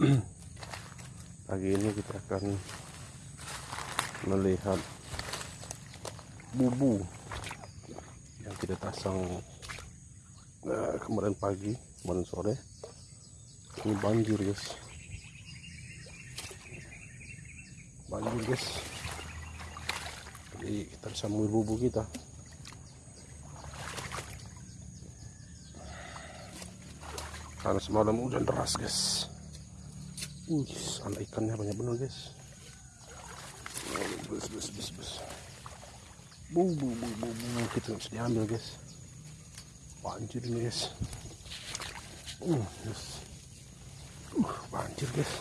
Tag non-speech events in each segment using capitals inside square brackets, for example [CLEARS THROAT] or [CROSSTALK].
[CLEARS THROAT] pagi ini kita akan melihat bubu yang kita pasang eh, kemarin pagi kemarin sore. Ini banjir guys. Banjir guys. Jadi kita bisa mengambil bubu kita. Karena semalam hujan deras guys Wih, anak ikannya banyak benar guys. Bus bus bus bus. Bu bu bu bu bu kita nggak bisa diambil guys. Banjir ini guys. Uh, yes. uh banjir guys.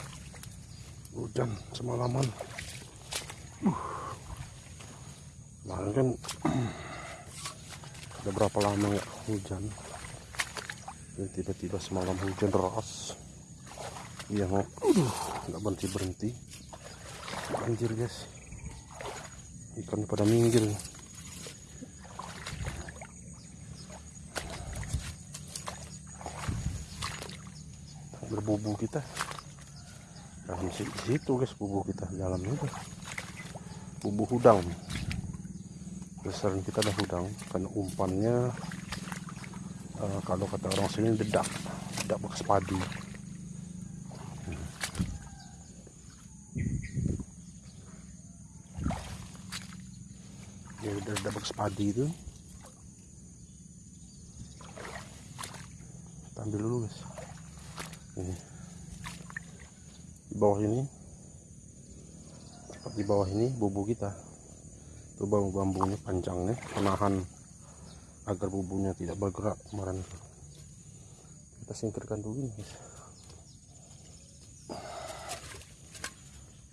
Hujan semalaman. Uh. kemarin kan [CLEARS THROAT] udah berapa lama nggak hujan? Tiba-tiba semalam hujan deras yang aduh nggak berhenti berhenti banjir guys. Ikan pada minggir. Berbubu kita. Di situ guys bubu kita dalam itu. Bubu hudang. Besaran kita ada hudang. Karena umpannya uh, kalau kata orang sini dedak. Dedak bekas padi dedak bekas padi kita ambil dulu guys. Ini. Di bawah ini. Di bawah ini bubu kita. Itu bambu-bambunya panjangnya menahan agar bubunya tidak bergerak kemarin. Kita singkirkan dulu ini guys.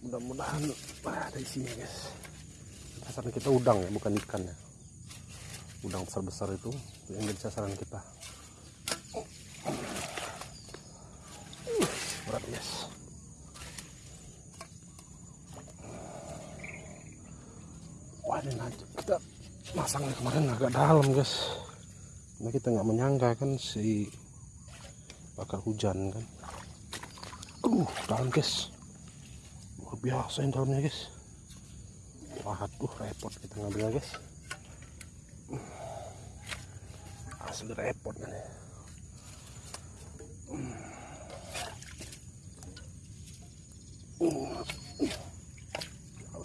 Mudah-mudahan ada isinya guys sasaran kita udang ya bukan ikan ya. Udang besar-besar itu yang jadi sasaran kita. Berat guys wah ini nanti kita masangnya kemarin agak dalam guys. Nah kita nggak menyangka kan si bakal hujan kan. Uh dalam guys. Luar biasa yang dalamnya guys waduh repot kita ngambilnya guys. Asli repot ya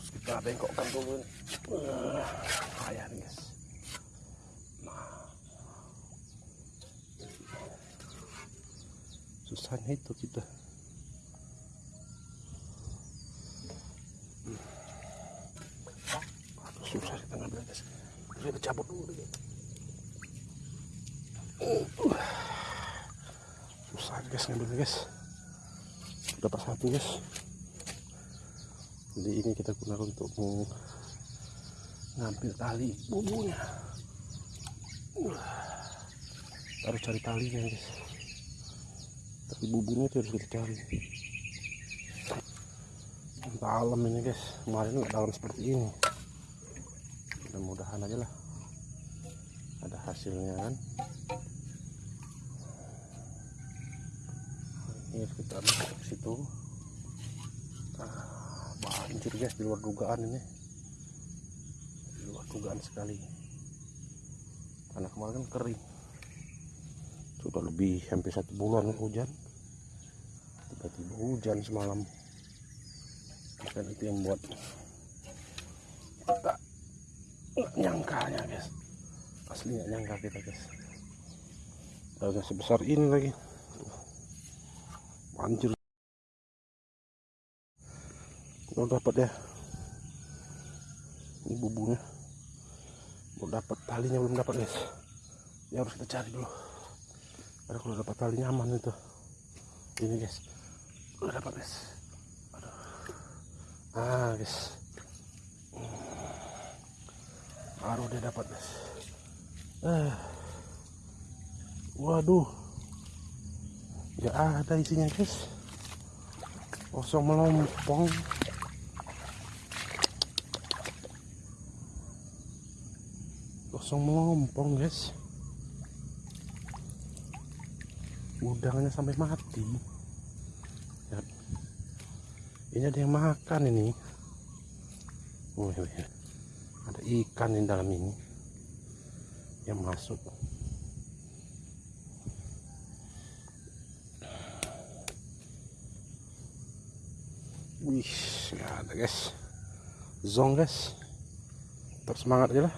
harus kita bengkokkan dulu nih uh, kayak nih guys. Nah. Susahnya itu kita Aduh, susah kita cabut dulu susah guys ngambil guys. Dapat satu guys. Jadi ini kita gunakan untuk mengambil tali bubunya uh, harus cari talinya guys. Tapi bubunya itu harus kita cari. Dalam ini guys. Kemarin nggak dalam seperti ini mudah-mudahan aja lah. Ada hasilnya kan. Ini kita masuk situ. Nah, banjir guys di luar dugaan ini. Di luar dugaan sekali. Karena kemarin kan kering. Sudah lebih hampir satu bulan hujan. Tiba-tiba hujan semalam. Dan itu yang kita nggak nyangkanya guys. Asli nggak nyangka kita guys. Daunnya sebesar ini lagi. Banjir belum dapat ya? Ini bubunya belum dapat talinya belum dapat guys. Ya harus kita cari dulu. Karena kalau dapat tali nyaman itu. Ini guys. Udah dapat guys. Aduh. ah guys baru dia dapat guys eh. Waduh. Nggak ada isinya guys kosong melompong. Kosong melompong guys. Udangnya sampai mati. Ini ada yang makan ini. Wih, wih. Ikan di dalam ini yang masuk. Wih nggak ada guys. Zong guys. Tetap semangat aja lah